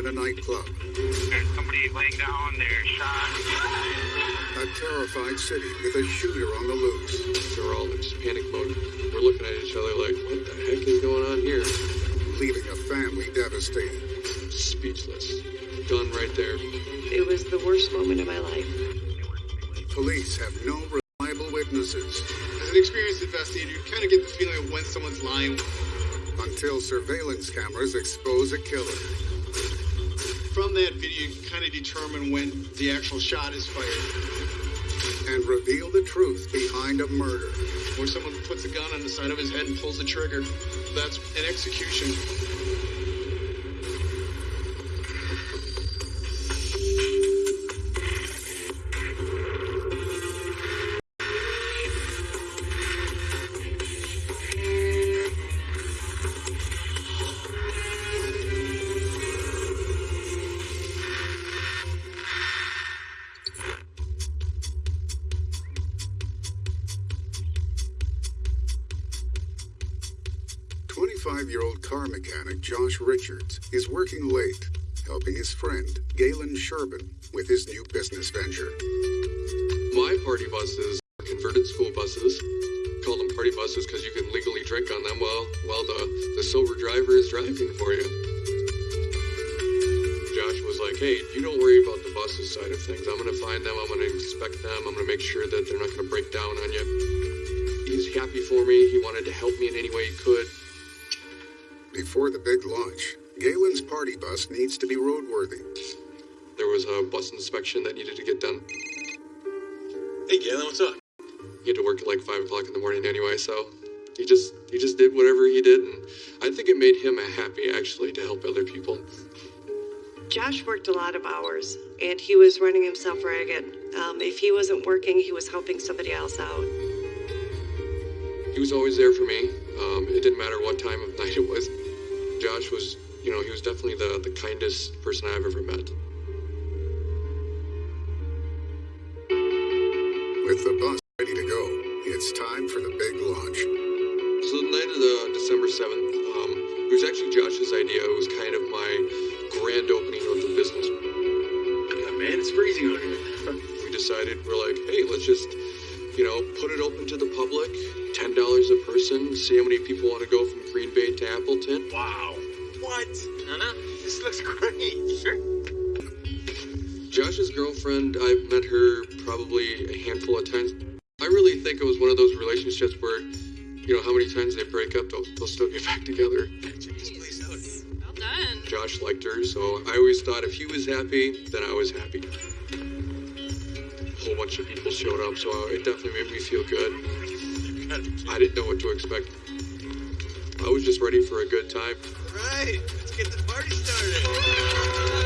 in a nightclub. There's somebody laying down, they're shot. A terrified city with a shooter on the loose. They're all in just panic mode. We're looking at each other like, what the heck is going on here? Leaving a family devastated. Speechless. Done right there. It was the worst moment of my life. Police have no reliable witnesses As an experienced investigator, you kind of get the feeling of when someone's lying. until surveillance cameras expose a killer. From that video, you can kind of determine when the actual shot is fired. and reveal the truth behind a murder. Where someone puts a gun on the side of his head and pulls the trigger. That's an execution. Twenty-five-year-old car mechanic Josh Richards is working late, helping his friend Galen Sherbin with his new business venture. My party buses are converted school buses. Call them party buses because you can legally drink on them while while the, the sober driver is driving for you. Josh was like, hey, you don't worry about the buses side of things. I'm gonna find them, I'm gonna inspect them, I'm gonna make sure that they're not gonna break down on you. He's happy for me, he wanted to help me in any way he could. Before the big launch, Galen's party bus needs to be roadworthy. There was a bus inspection that needed to get done. Hey, Galen, what's up? He had to work at like five o'clock in the morning anyway, so he just he just did whatever he did, and I think it made him happy actually to help other people. Josh worked a lot of hours, and he was running himself ragged. Um, if he wasn't working, he was helping somebody else out. He was always there for me. Um, it didn't matter what time of night it was. Josh was, you know, he was definitely the, the kindest person I've ever met. With the bus ready to go, it's time for the big launch. So the night of the December 7th, um, it was actually Josh's idea. It was kind of my grand opening of the business. Yeah, man, it's freezing out here. We decided, we're like, hey, let's just, you know, put it open to the public, $10 a person, see how many people want to go from Green Bay to Appleton. Wow. What? No, no. This looks great. Sure. Josh's girlfriend, I've met her probably a handful of times. I really think it was one of those relationships where, you know, how many times they break up, they'll, they'll still get back together. Check this place out. Well done. Josh liked her, so I always thought if he was happy, then I was happy. A bunch of people showed up, so it definitely made me feel good. I didn't know what to expect. I was just ready for a good time. Right. Let's get the party started.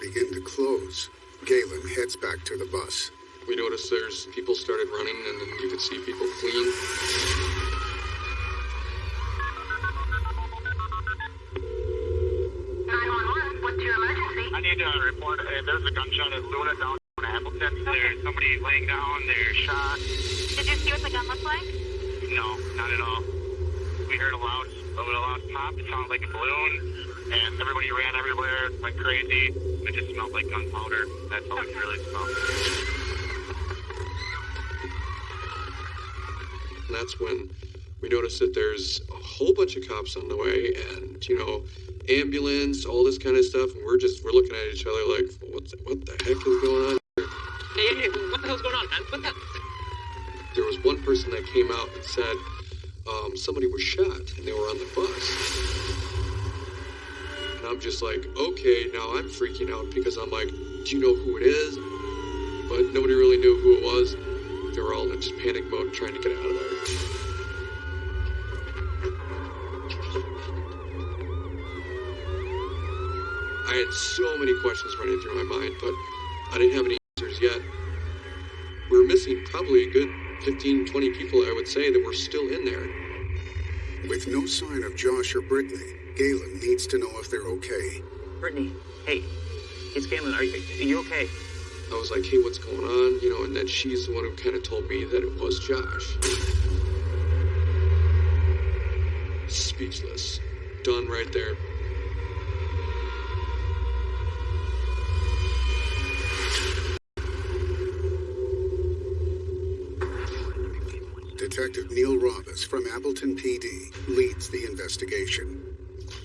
Begin to close, Galen heads back to the bus. We noticed there's people started running, and then you could see people fleeing. What's your emergency? I need to report. Uh, there's a gunshot at Luna down in Appleton. There's somebody laying down. They're shot. Did you see what the gun looked like? No, not at all. We heard a loud, a loud pop. It sounded like a balloon, and everybody ran everywhere, went crazy. It just smelled like gunpowder. That's all we really smelled. And that's when we noticed that there's a whole bunch of cops on the way and, you know, ambulance, all this kind of stuff. And we're just, we're looking at each other like, what, what the heck is going on? Hey, hey, hey, what the hell's going on, man? What the? There was one person that came out and said um, somebody was shot and they were on the bus. I'm just like, okay, now I'm freaking out because I'm like, do you know who it is? But nobody really knew who it was. They were all in just panic mode trying to get out of there. I had so many questions running through my mind, but I didn't have any answers yet. We were missing probably a good 15, 20 people, I would say, that were still in there. With no sign of Josh or Brittany, Galen needs to know if they're okay. Brittany, hey, it's Galen. Are you, are you okay? I was like, hey, what's going on? You know, and then she's the one who kind of told me that it was Josh. Speechless. Done right there. Detective Neil Robbins from Appleton PD leads the investigation.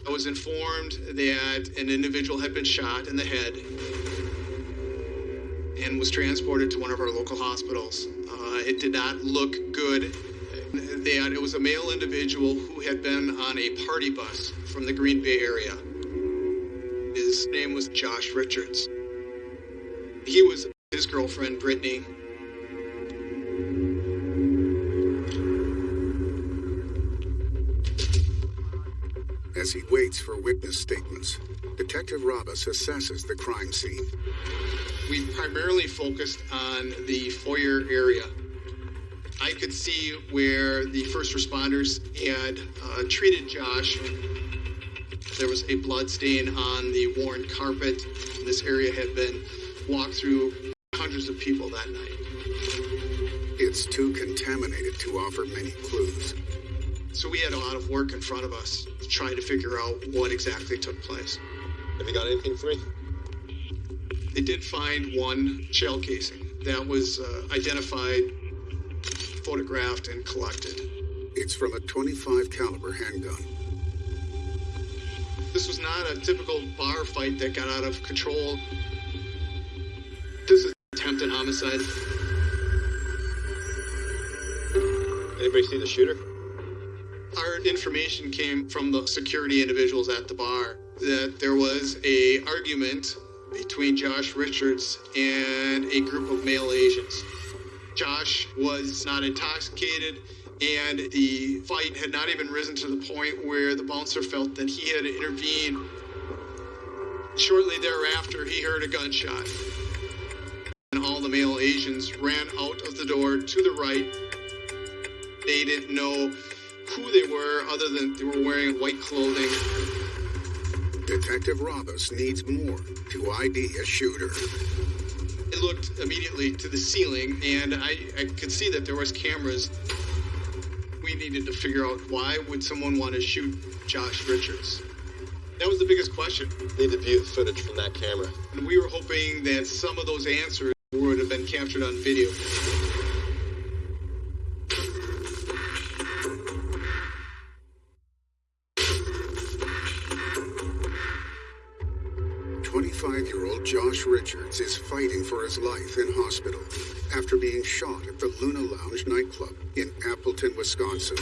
I was informed that an individual had been shot in the head and was transported to one of our local hospitals. Uh, it did not look good. That it was a male individual who had been on a party bus from the Green Bay area. His name was Josh Richards. He was his girlfriend, Brittany. As he waits for witness statements, Detective Robbins assesses the crime scene. We primarily focused on the foyer area. I could see where the first responders had uh, treated Josh. There was a blood stain on the worn carpet. This area had been walked through hundreds of people that night. It's too contaminated to offer many clues. So we had a lot of work in front of us trying to figure out what exactly took place. Have you got anything for me? They did find one shell casing that was uh, identified, photographed, and collected. It's from a 25 caliber handgun. This was not a typical bar fight that got out of control. This is attempted homicide. Anybody see the shooter? Our information came from the security individuals at the bar that there was a argument between Josh Richards and a group of male Asians. Josh was not intoxicated and the fight had not even risen to the point where the bouncer felt that he had to intervene. Shortly thereafter, he heard a gunshot. And all the male Asians ran out of the door to the right. They didn't know who they were other than they were wearing white clothing. Detective Robbins needs more to ID a shooter. I looked immediately to the ceiling and I, I could see that there was cameras. We needed to figure out why would someone want to shoot Josh Richards? That was the biggest question. Need to view the footage from that camera. And we were hoping that some of those answers would have been captured on video. Josh Richards is fighting for his life in hospital after being shot at the Luna Lounge nightclub in Appleton, Wisconsin.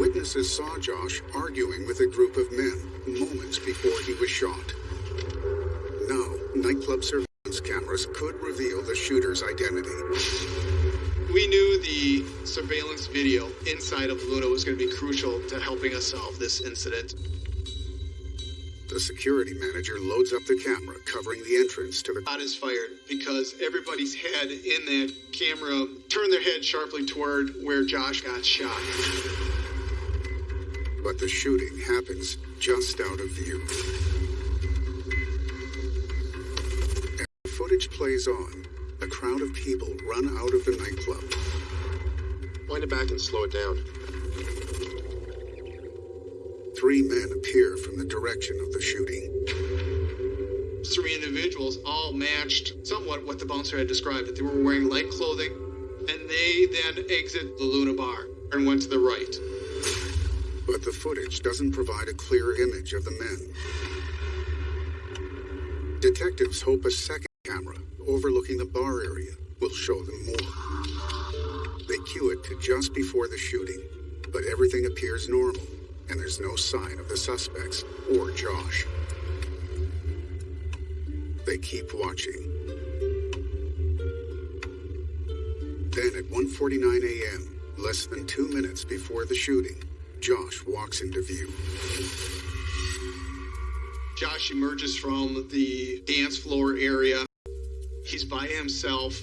Witnesses saw Josh arguing with a group of men moments before he was shot. Now, nightclub surveillance cameras could reveal the shooter's identity. We knew the surveillance video inside of Luna was going to be crucial to helping us solve this incident. The security manager loads up the camera covering the entrance to the Shot is fired because everybody's head in that camera turned their head sharply toward where Josh got shot. but the shooting happens just out of view. As the footage plays on, a crowd of people run out of the nightclub. Wind it back and slow it down. Three men appear from the direction of the shooting. Three individuals all matched somewhat what the bouncer had described that they were wearing light clothing, and they then exit the Luna bar and went to the right. But the footage doesn't provide a clear image of the men. Detectives hope a second camera overlooking the bar area will show them more. They cue it to just before the shooting, but everything appears normal, and there's no sign of the suspects or Josh. They keep watching. Then at 1:49 a.m., less than 2 minutes before the shooting, Josh walks into view. Josh emerges from the dance floor area. He's by himself.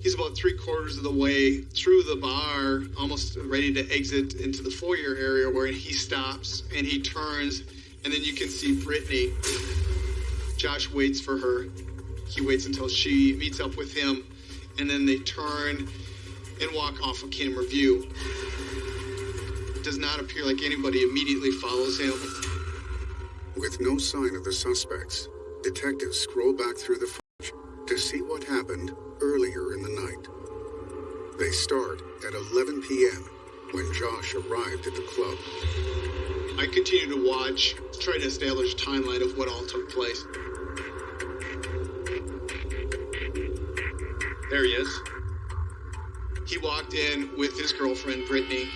He's about three quarters of the way through the bar, almost ready to exit into the foyer area where he stops and he turns, and then you can see Brittany. Josh waits for her. He waits until she meets up with him, and then they turn and walk off of camera view. It does not appear like anybody immediately follows him. With no sign of the suspects, detectives scroll back through the footage to see what happened earlier in the night. They start at 11 p.m. when Josh arrived at the club. I continue to watch, try to establish a timeline of what all took place. There he is. He walked in with his girlfriend, Brittany,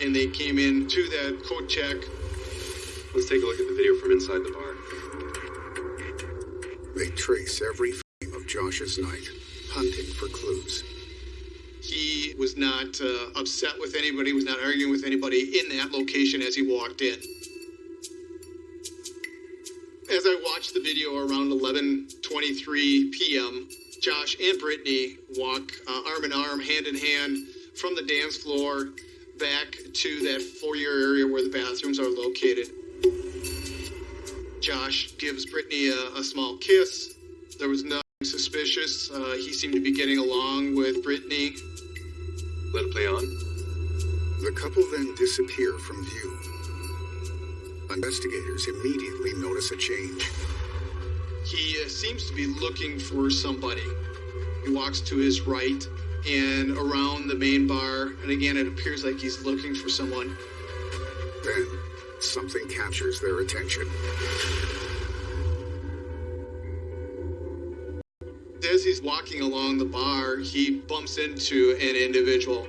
and they came in to that coat check. Let's take a look at the video from inside the bar. They trace every frame of Josh's night, hunting for clues. He was not uh, upset with anybody, was not arguing with anybody in that location as he walked in. As I watched the video around 11:23 p.m., Josh and Brittany walk uh, arm in arm, hand in hand, from the dance floor back to that foyer area where the bathrooms are located. Josh gives Brittany a, a small kiss. There was nothing suspicious. Uh, he seemed to be getting along with Brittany. Let it play on. The couple then disappear from view. Investigators immediately notice a change. He uh, seems to be looking for somebody. He walks to his right and around the main bar, and again, it appears like he's looking for someone. Then, something captures their attention. As he's walking along the bar, he bumps into an individual.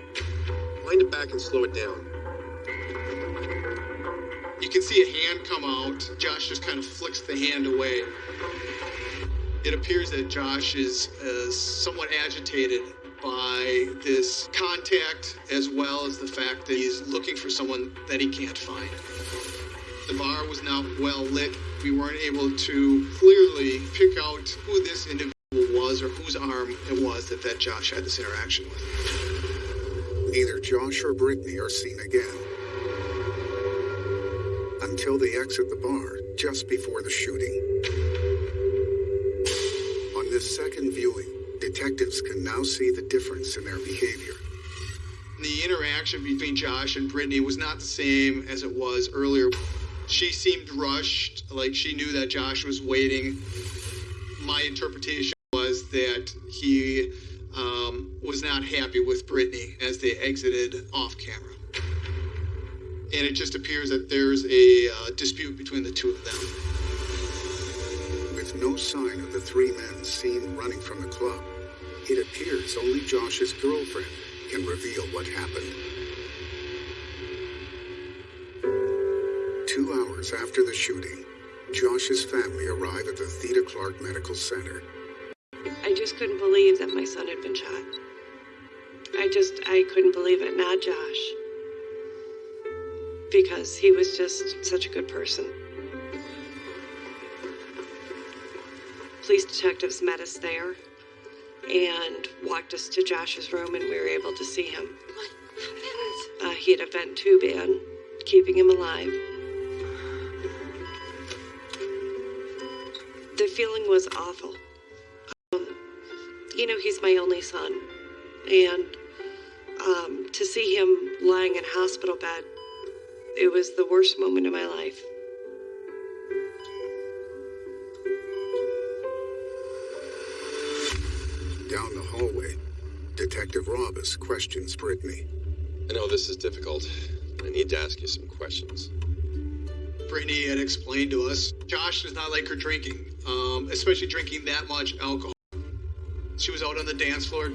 Wind it back and slow it down. You can see a hand come out. Josh just kind of flicks the hand away. It appears that Josh is uh, somewhat agitated by this contact as well as the fact that he's looking for someone that he can't find. The bar was not well lit. We weren't able to clearly pick out who this individual was or whose arm it was that, that Josh had this interaction with. Neither Josh or Brittany are seen again. Until they exit the bar just before the shooting. On this second viewing, detectives can now see the difference in their behavior. The interaction between Josh and Brittany was not the same as it was earlier. She seemed rushed, like she knew that Josh was waiting. My interpretation that he um, was not happy with Brittany as they exited off camera. And it just appears that there's a uh, dispute between the two of them. With no sign of the three men seen running from the club, it appears only Josh's girlfriend can reveal what happened. Two hours after the shooting, Josh's family arrive at the Theda Clark Medical Center. I just couldn't believe that my son had been shot. I just, I couldn't believe it. Not Josh. Because he was just such a good person. Police detectives met us there and walked us to Josh's room, and we were able to see him. Uh, he had a vent tube in, keeping him alive. The feeling was awful. You know, he's my only son, and um, to see him lying in a hospital bed, it was the worst moment of my life. Down the hallway, Detective Robus questions Brittany. I know this is difficult. I need to ask you some questions. Brittany had explained to us Josh does not like her drinking, um, especially drinking that much alcohol. She was out on the dance floor.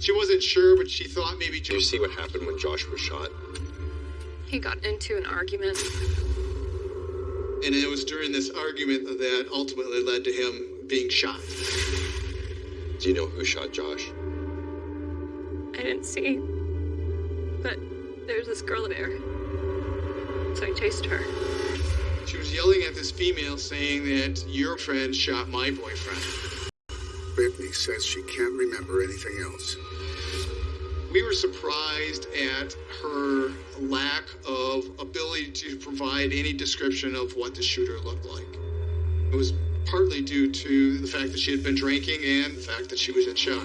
She wasn't sure, but she thought maybe Did you see what happened when Josh was shot? He got into an argument. And it was during this argument that ultimately led to him being shot. Do you know who shot Josh? I didn't see. But there's this girl there. So I chased her. She was yelling at this female saying that your friend shot my boyfriend. Brittany says she can't remember anything else. We were surprised at her lack of ability to provide any description of what the shooter looked like. It was partly due to the fact that she had been drinking and the fact that she was in shock.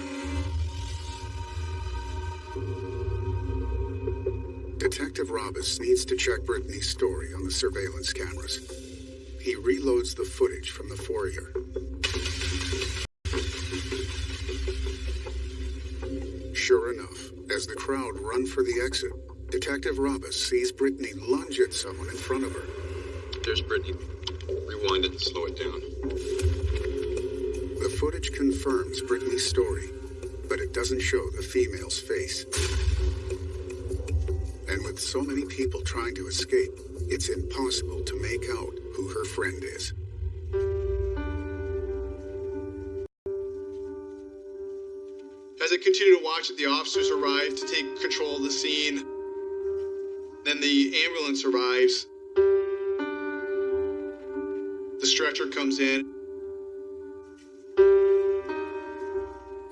Detective Robus needs to check Brittany's story on the surveillance cameras. He reloads the footage from the foyer. Sure enough, as the crowd run for the exit, Detective Robus sees Brittany lunge at someone in front of her. There's Brittany. Rewind it and slow it down. The footage confirms Brittany's story, but it doesn't show the female's face. And with so many people trying to escape, it's impossible to make out who her friend is. Continue to watch it, the officers arrive to take control of the scene. Then the ambulance arrives. The stretcher comes in.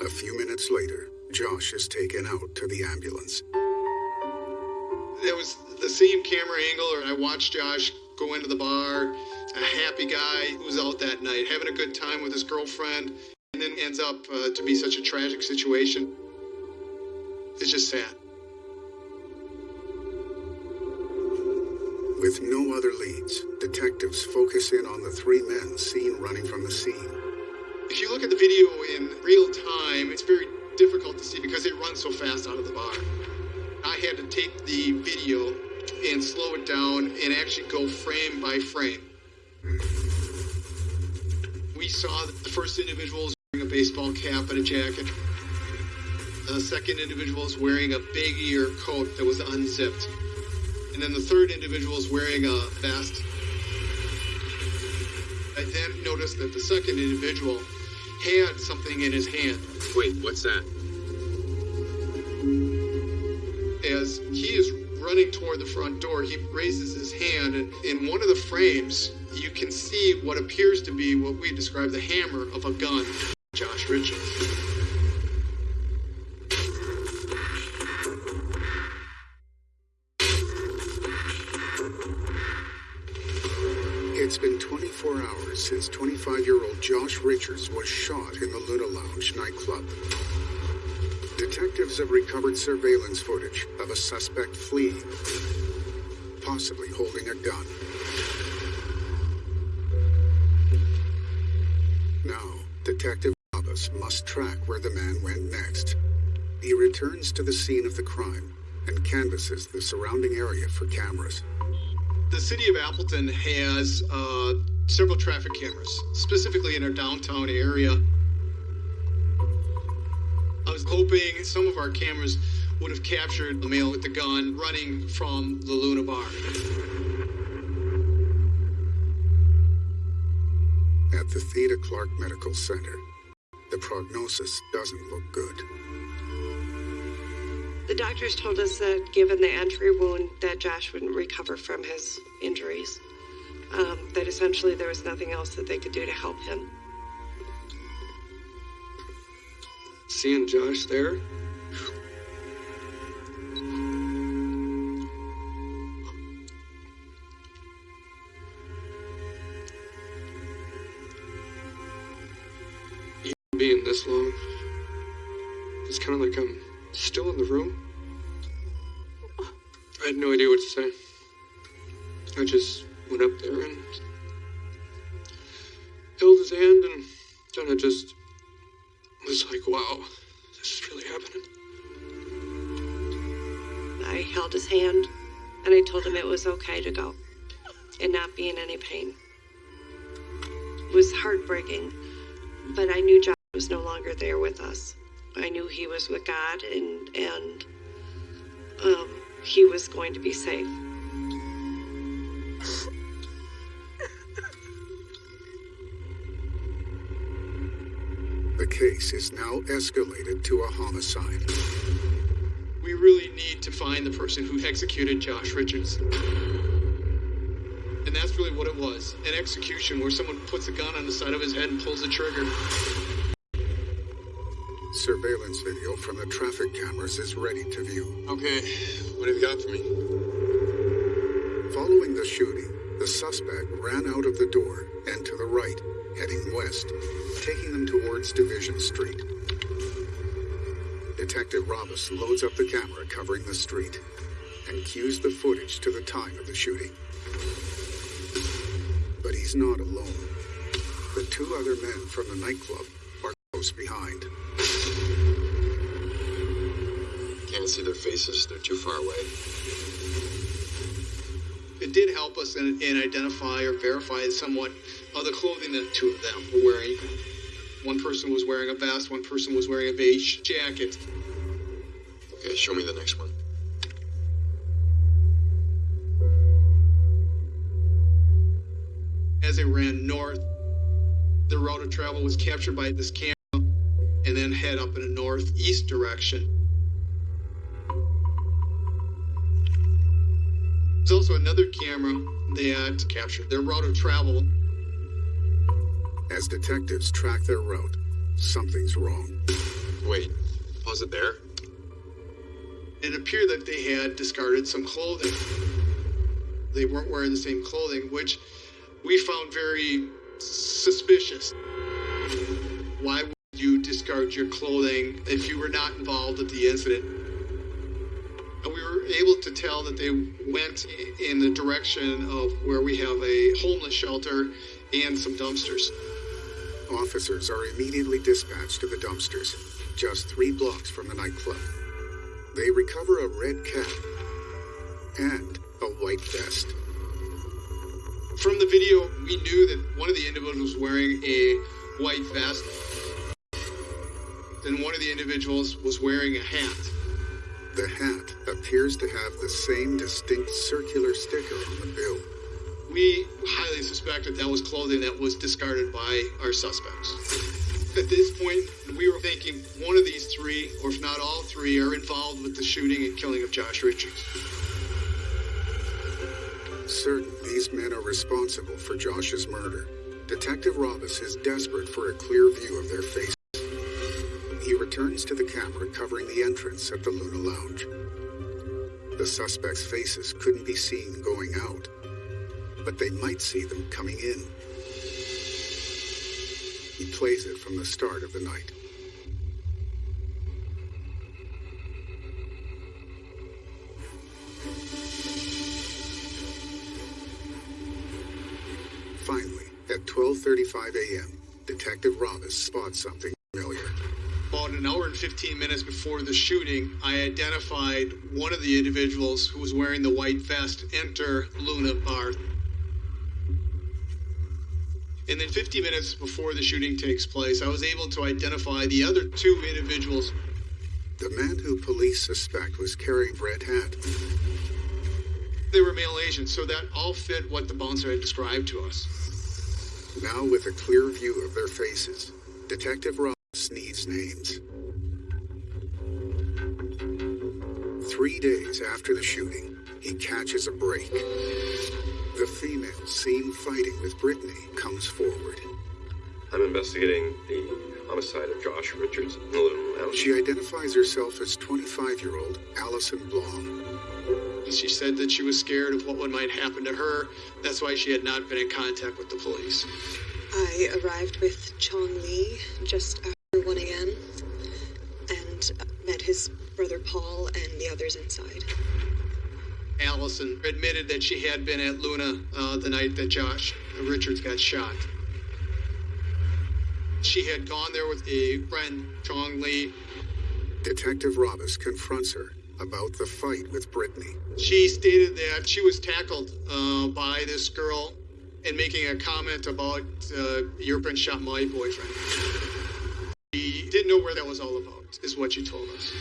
A few minutes later, Josh is taken out to the ambulance. It was the same camera angle, or I watched Josh go into the bar, a happy guy who was out that night, having a good time with his girlfriend, and then ends up uh, to be such a tragic situation. It's just sad. With no other leads, detectives focus in on the three men seen running from the scene. If you look at the video in real time, it's very difficult to see because they run so fast out of the bar. I had to take the video and slow it down and actually go frame by frame. We saw the first individual was wearing a baseball cap and a jacket. The second individual is wearing a big ear coat that was unzipped. And then the third individual is wearing a vest. I then noticed that the second individual had something in his hand. Wait, what's that? As he is running toward the front door, he raises his hand, and in one of the frames, you can see what appears to be what we describe the hammer of a gun. Josh Richards. It's been 24 hours since 25 year old Josh Richards was shot in the Luna Lounge nightclub. Detectives have recovered surveillance footage of a suspect fleeing, possibly holding a gun. Now, Detective Robbins must track where the man went next. He returns to the scene of the crime and canvasses the surrounding area for cameras. The city of Appleton has uh, several traffic cameras, specifically in our downtown area. I was hoping some of our cameras would have captured the male with the gun running from the Luna Bar. At the Theda Clark Medical Center, the prognosis doesn't look good. The doctors told us that given the entry wound, that Josh wouldn't recover from his injuries. Um, that essentially there was nothing else that they could do to help him. Seeing Josh there? Being this long, it's kind of like I'm still in the room. I had no idea what to say. I just went up there and held his hand, and then I just was like, wow, this is really happening. I held his hand and I told him it was okay to go and not be in any pain. It was heartbreaking, but I knew Josh was no longer there with us. I knew he was with God and and um, he was going to be safe. The case is now escalated to a homicide. We really need to find the person who executed Josh Richards. And that's really what it was an execution where someone puts a gun on the side of his head and pulls the trigger. Surveillance video from the traffic cameras is ready to view. Okay, what have you got for me? Following the shooting, the suspect ran out of the door and to the right, heading west, taking them towards Division Street. Detective Robus loads up the camera covering the street and cues the footage to the time of the shooting. But he's not alone. The two other men from the nightclub close behind. Can't see their faces, they're too far away. It did help us in, in identify or verify somewhat of the clothing that two of them were wearing. One person was wearing a vest, one person was wearing a beige jacket. Okay, show me the next one. As they ran north, the route of travel was captured by this camera head up in a northeast direction. There's also another camera that captured their route of travel. As detectives track their route, something's wrong. Wait, was it there. It appeared that they had discarded some clothing. They weren't wearing the same clothing, which we found very suspicious. Why would you discard your clothing if you were not involved with the incident? And we were able to tell that they went in the direction of where we have a homeless shelter and some dumpsters. Officers are immediately dispatched to the dumpsters, just three blocks from the nightclub. They recover a red cap and a white vest. From the video, we knew that one of the individuals was wearing a white vest, and one of the individuals was wearing a hat. The hat appears to have the same distinct circular sticker on the bill. We highly suspected that that was clothing that was discarded by our suspects. At this point, we were thinking one of these three, or if not all three, are involved with the shooting and killing of Josh Richards. Certain these men are responsible for Josh's murder, Detective Robus is desperate for a clear view of their faces. He returns to the camera covering the entrance at the Luna Lounge. The suspects' faces couldn't be seen going out, but they might see them coming in. He plays it from the start of the night. Finally, at 12:35 a.m., Detective Robus spots something familiar. About an hour and 15 minutes before the shooting, I identified one of the individuals who was wearing the white vest enter Luna Bar. And then 50 minutes before the shooting takes place, I was able to identify the other two individuals. The man who police suspect was carrying red hat. They were male Asians, so that all fit what the bouncer had described to us. Now, with a clear view of their faces, Detective Ross needs names. Three days after the shooting, he catches a break. The female seen fighting with Brittany comes forward. I'm investigating the homicide of Josh Richards in the Luna Lounge. She identifies herself as 25 year old Allison Blom. She said that she was scared of what might happen to her. That's why she had not been in contact with the police. I arrived with Chong Lee just after 1 a.m. and met his brother Paul and the others inside. Allison admitted that she had been at Luna uh, the night that Josh Richards got shot. She had gone there with a friend, Chong Lee. Detective Robus confronts her about the fight with Brittany. She stated that she was tackled uh, by this girl and making a comment about uh, your friend shot my boyfriend. She didn't know where that was all about, is what she told us.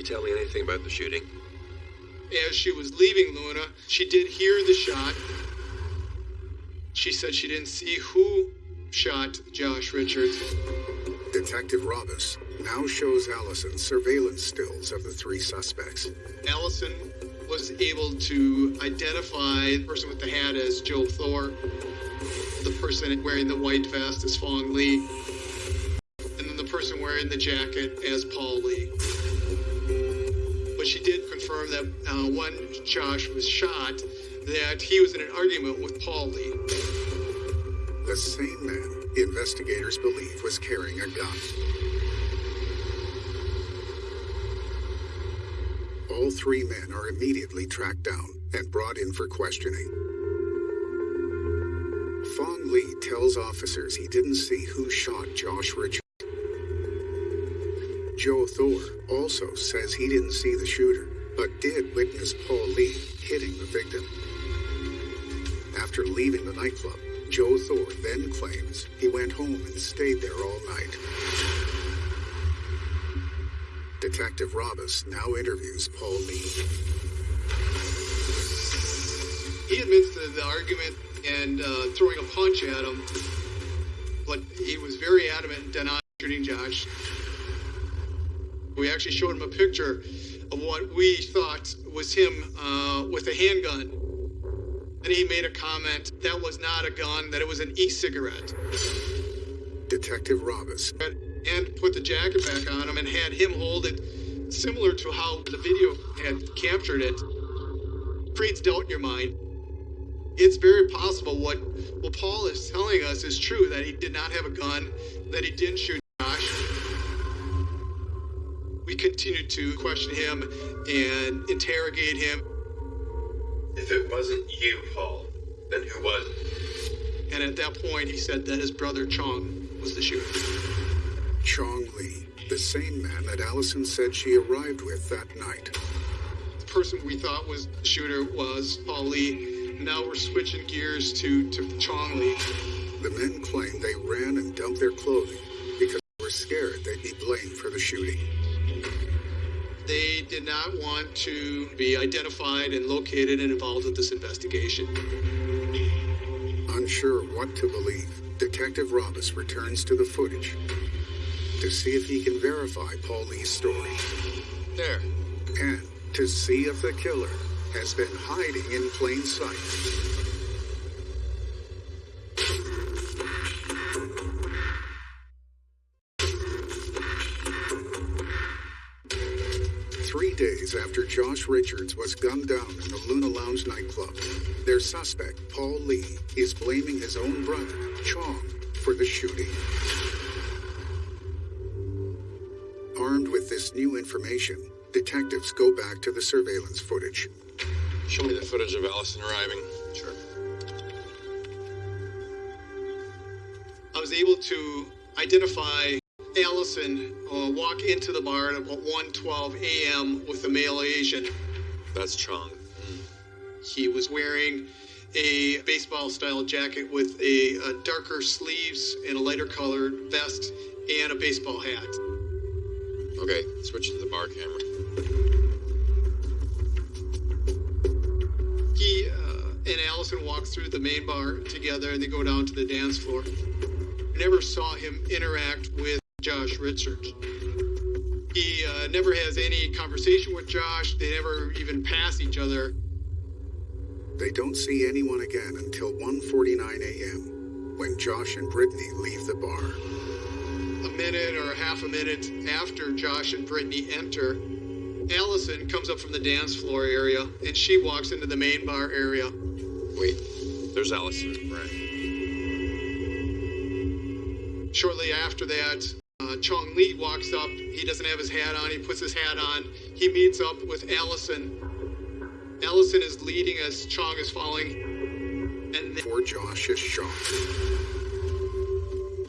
Can you tell me anything about the shooting? As she was leaving Luna, she did hear the shot. She said she didn't see who shot Josh Richards. Detective Robus now shows Allison surveillance stills of the three suspects. Allison was able to identify the person with the hat as Joe Thor, the person wearing the white vest as Fong Lee, and then the person wearing wearing the jacket as Paul Lee. But she did confirm that uh, when Josh was shot, that he was in an argument with Paul Lee. The same man investigators believe was carrying a gun. All three men are immediately tracked down and brought in for questioning. Fong Lee tells officers he didn't see who shot Josh Richards. Joe Thor also says he didn't see the shooter, but did witness Paul Lee hitting the victim. After leaving the nightclub, Joe Thor then claims he went home and stayed there all night. Detective Robus now interviews Paul Lee. He admits to the argument and uh, throwing a punch at him, but he was very adamant in denying shooting Josh. We actually showed him a picture of what we thought was him uh, with a handgun. And he made a comment that was not a gun, that it was an e cigarette. Detective And, and put the jacket back on him and had him hold it similar to how the video had captured it. Creates doubt in your mind. It's very possible what, what Paul is telling us is true that he did not have a gun, that he didn't shoot Josh. We continued to question him and interrogate him. If it wasn't you, Paul, then who was? And at that point, he said that his brother Chong was the shooter. Chong Lee, the same man that Allison said she arrived with that night. The person we thought was the shooter was Paul Lee. Now we're switching gears to, to Chong Lee. The men claim they ran and dumped their clothing because they were scared they'd be blamed for the shooting. They did not want to be identified and located and involved with this investigation. Unsure what to believe, Detective Robus returns to the footage to see if he can verify Paul Lee's story There. and to see if the killer has been hiding in plain sight. Days after Josh Richards was gunned down in the Luna Lounge nightclub, their suspect, Paul Lee, is blaming his own brother, Chong, for the shooting. Armed with this new information, detectives go back to the surveillance footage. Show me the footage of Allison arriving. Sure. I was able to identify Allison uh, walk into the bar at about 1:12 a.m. with a male Asian. That's Chong. He was wearing a baseball-style jacket with a, a darker sleeves and a lighter colored vest and a baseball hat. Okay, switch to the bar camera. He uh, and Allison walk through the main bar together and they go down to the dance floor. I never saw him interact with Josh Richards. He uh, never has any conversation with Josh. They never even pass each other. They don't see anyone again until 1:49 a.m. when Josh and Brittany leave the bar. A minute or half a minute after Josh and Brittany enter, Allison comes up from the dance floor area and she walks into the main bar area. Wait, there's Allison. Right. Shortly after that, uh, Chong Lee walks up. He doesn't have his hat on. He puts his hat on. He meets up with Allison. Allison is leading as Chong is falling. And then, Before Josh is shot.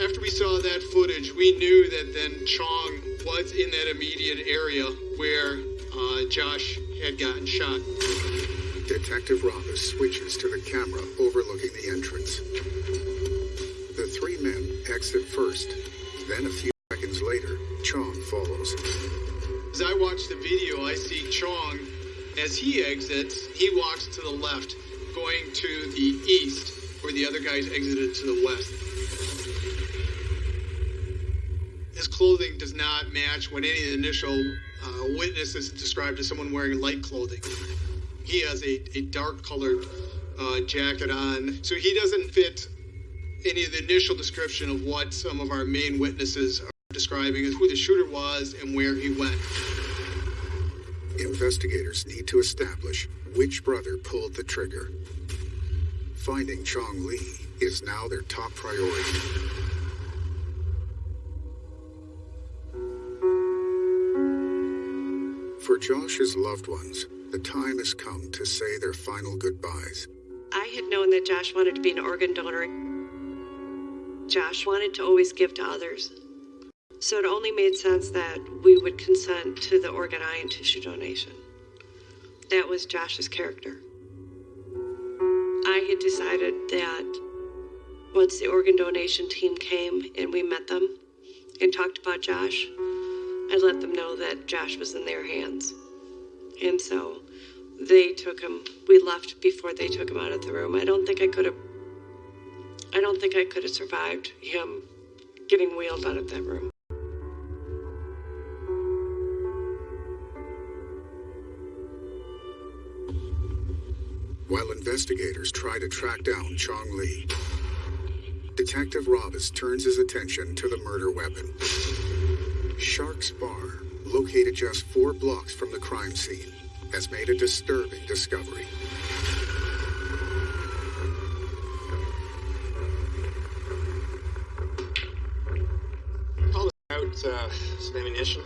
after we saw that footage, we knew that then Chong was in that immediate area where uh, Josh had gotten shot. Detective Robus switches to the camera overlooking the entrance. The three men exit first. Then a few seconds later, Chong follows. As I watch the video, I see Chong. As he exits, he walks to the left, going to the east, where the other guys exited to the west. His clothing does not match what any initial uh, witnesses described as someone wearing light clothing. He has a, a dark colored uh, jacket on, so he doesn't fit any of the initial description of what some of our main witnesses are describing is who the shooter was and where he went. Investigators need to establish which brother pulled the trigger. Finding Chong Lee is now their top priority. For Josh's loved ones, the time has come to say their final goodbyes. I had known that Josh wanted to be an organ donor. Josh wanted to always give to others. So it only made sense that we would consent to the organ eye and tissue donation. That was Josh's character. I had decided that once the organ donation team came and we met them and talked about Josh, I'd let them know that Josh was in their hands. And so they took him. We left before they took him out of the room. I don't think I could have. I don't think I could have survived him getting wheeled out of that room. Investigators try to track down Chong Lee, Detective Robus turns his attention to the murder weapon. Shark's Bar, located just four blocks from the crime scene, has made a disturbing discovery. All out uh, some ammunition.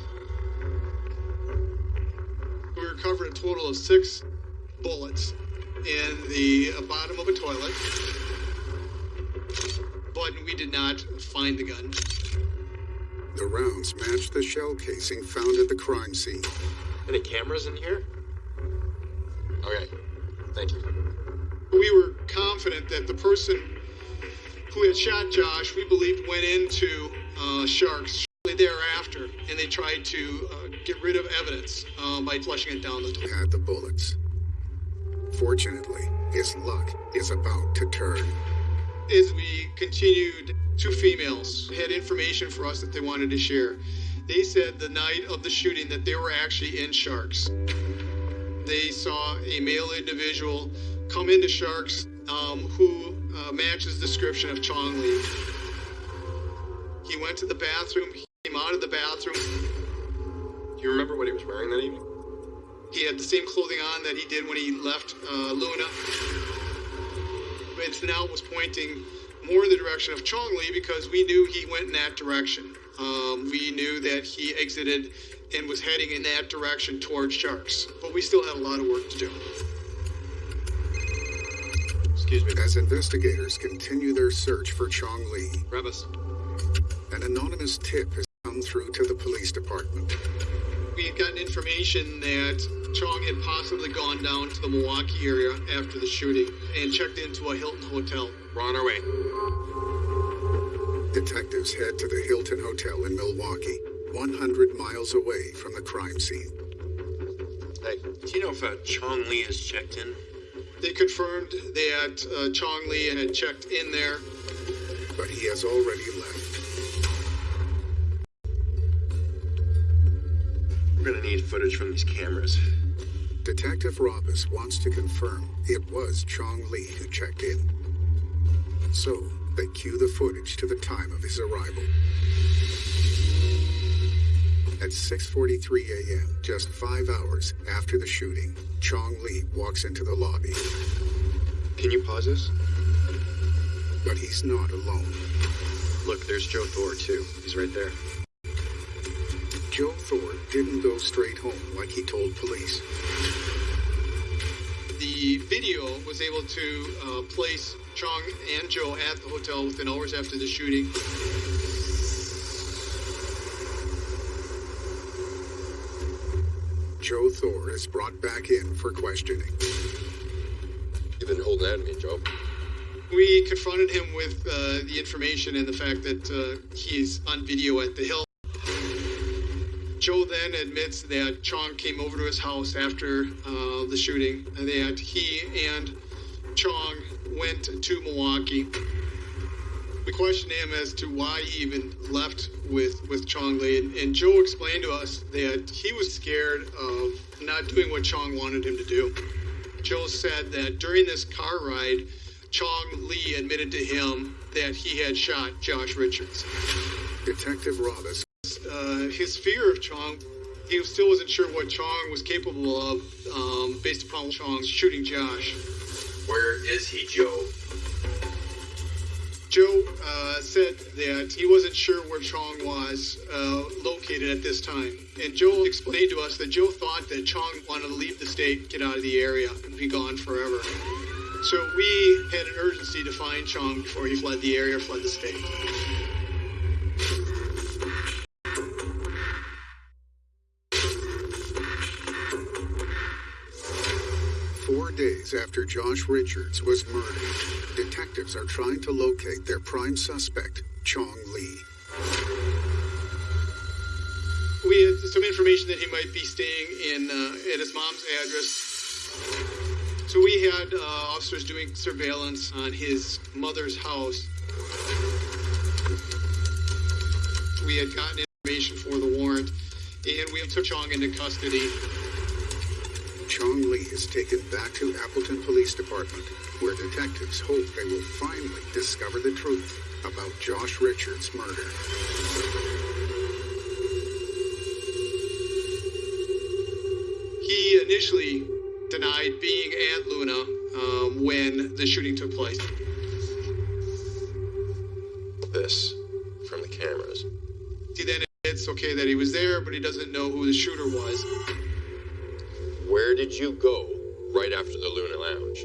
We recovered a total of six bullets in the uh, bottom of a toilet, but we did not find the gun. The rounds match the shell casing found at the crime scene. Any cameras in here? Okay, thank you. We were confident that the person who had shot Josh, we believed, went into uh, Sharks shortly thereafter, and they tried to uh, get rid of evidence uh, by flushing it down the toilet. Had the bullets. Fortunately, his luck is about to turn. As we continued, two females had information for us that they wanted to share. They said the night of the shooting that they were actually in Sharks. They saw a male individual come into Sharks um, who uh, matches description of Chong Lee. He went to the bathroom, he came out of the bathroom. Do you remember what he was wearing that evening? He had the same clothing on that he did when he left uh, Luna. It now was pointing more in the direction of Chong Lee because we knew he went in that direction. Um, we knew that he exited and was heading in that direction towards Sharks, but we still had a lot of work to do. Excuse me. As investigators continue their search for Chong Lee, an anonymous tip has come through to the police department. We had gotten information that Chong had possibly gone down to the Milwaukee area after the shooting and checked into a Hilton hotel. We're on our way. Detectives head to the Hilton Hotel in Milwaukee, 100 miles away from the crime scene. Hey, Do you know if uh, Chong Lee has checked in? They confirmed that uh, Chong Lee had checked in there. But he has already We're gonna need footage from these cameras. Detective Robus wants to confirm it was Chong Lee who checked in. So, they cue the footage to the time of his arrival. At 6:43 a.m., just 5 hours after the shooting, Chong Lee walks into the lobby, Can you pause this? but he's not alone. Look, there's Joe Thor too. He's right there. Joe Thor didn't go straight home like he told police. The video was able to uh, place Chong and Joe at the hotel within hours after the shooting. Joe Thor is brought back in for questioning. you've been holding out on me, Joe. We confronted him with uh, the information and the fact that uh, he's on video at the Hill. Joe then admits that Chong came over to his house after uh, the shooting, and that he and Chong went to Milwaukee. We questioned him as to why he even left with, with Chong Lee, and, and Joe explained to us that he was scared of not doing what Chong wanted him to do. Joe said that during this car ride, Chong Lee admitted to him that he had shot Josh Richards. Detective Robus uh, his fear of Chong, he still wasn't sure what Chong was capable of um, based upon Chong's shooting Josh. Where is he, Joe? Joe uh, said that he wasn't sure where Chong was uh, located at this time. And Joe explained to us that Joe thought that Chong wanted to leave the state, get out of the area, and be gone forever. So we had an urgency to find Chong before he fled the area, fled the state. After Josh Richards was murdered, detectives are trying to locate their prime suspect, Chong Lee. We had some information that he might be staying in uh, at his mom's address. So we had uh, officers doing surveillance on his mother's house. We had gotten information for the warrant, and we took Chong into custody. Chong Lee is taken back to Appleton Police Department, where detectives hope they will finally discover the truth about Josh Richards' murder. He initially denied being at Luna um, when the shooting took place. This from the cameras. He then admits, okay, that he was there, but he doesn't know who the shooter was. Where did you go right after the Luna Lounge?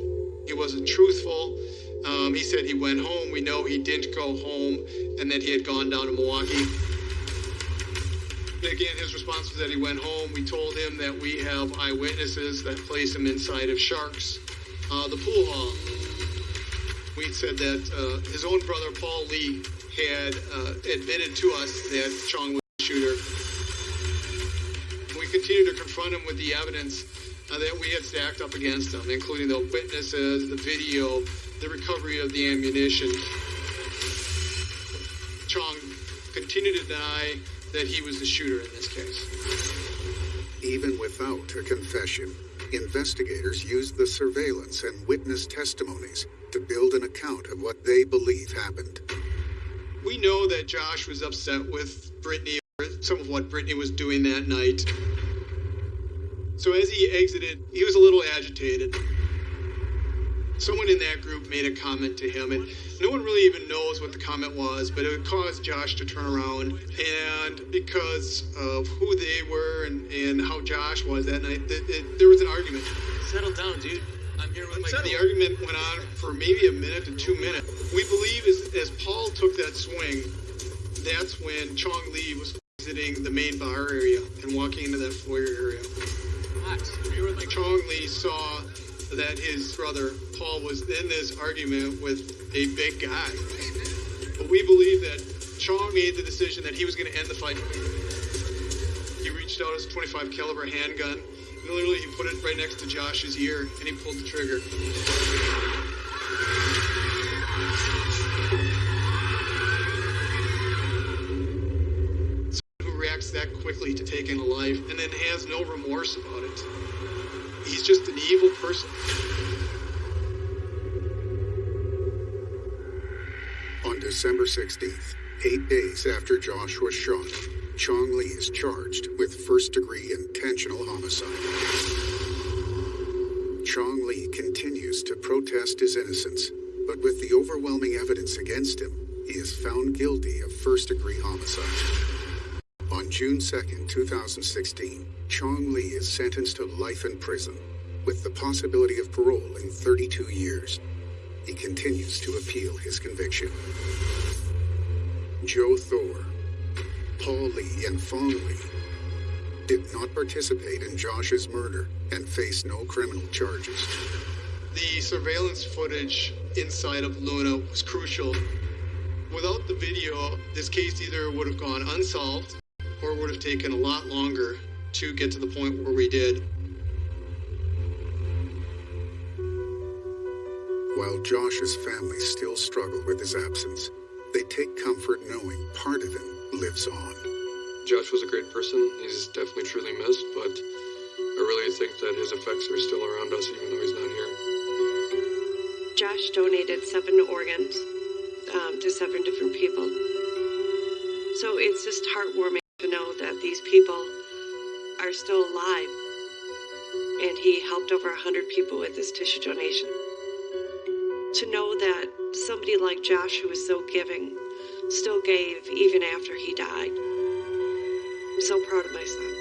He wasn't truthful. Um, he said he went home. We know he didn't go home and that he had gone down to Milwaukee. Again, his response was that he went home. We told him that we have eyewitnesses that place him inside of Sharks, uh, the pool hall. We said that uh, his own brother, Paul Lee, had uh, admitted to us that Chong was the shooter. We continued to confront him with the evidence Uh, that we had stacked up against them, including the witnesses, the video, the recovery of the ammunition. Chong continued to deny that he was the shooter in this case. Even without a confession, investigators used the surveillance and witness testimonies to build an account of what they believe happened. We know that Josh was upset with Brittany, or some of what Brittany was doing that night. So as he exited, he was a little agitated. Someone in that group made a comment to him, and no one really even knows what the comment was, but it caused Josh to turn around. And because of who they were and, and how Josh was that night, th- th- there was an argument. Settle down, dude. I'm here with my The argument went on for maybe a minute to two minutes. We believe as, as Paul took that swing, that's when Chong Lee was exiting the main bar area and walking into that foyer area. Chong Lee saw that his brother Paul was in this argument with a big guy. But we believe that Chong made the decision that he was going to end the fight. He reached out his 25 caliber handgun. And literally, he put it right next to Josh's ear, and he pulled the trigger. Reacts that quickly to taking a life and then has no remorse about it. He's just an evil person. On December 16th, eight days after Josh was shot, Chong Lee is charged with first degree intentional homicide. Chong Lee continues to protest his innocence, but with the overwhelming evidence against him, he is found guilty of first degree homicide. On June 2nd, 2016, Chong Lee is sentenced to life in prison, with the possibility of parole in 32 years. He continues to appeal his conviction. Joe Thor, Paul Lee, and Fong Lee did not participate in Josh's murder and face no criminal charges. The surveillance footage inside of Luna was crucial. Without the video, this case either would have gone unsolved or would have taken a lot longer to get to the point where we did. While Josh's family still struggle with his absence, they take comfort knowing part of him lives on. Josh was a great person. He's definitely truly missed, but I really think that his effects are still around us even though he's not here. Josh donated seven organs um, to seven different people. So it's just heartwarming to know are still alive. And he helped over 100 people with his tissue donation. To know that somebody like Josh, who was so giving, still gave even after he died. I'm so proud of my son.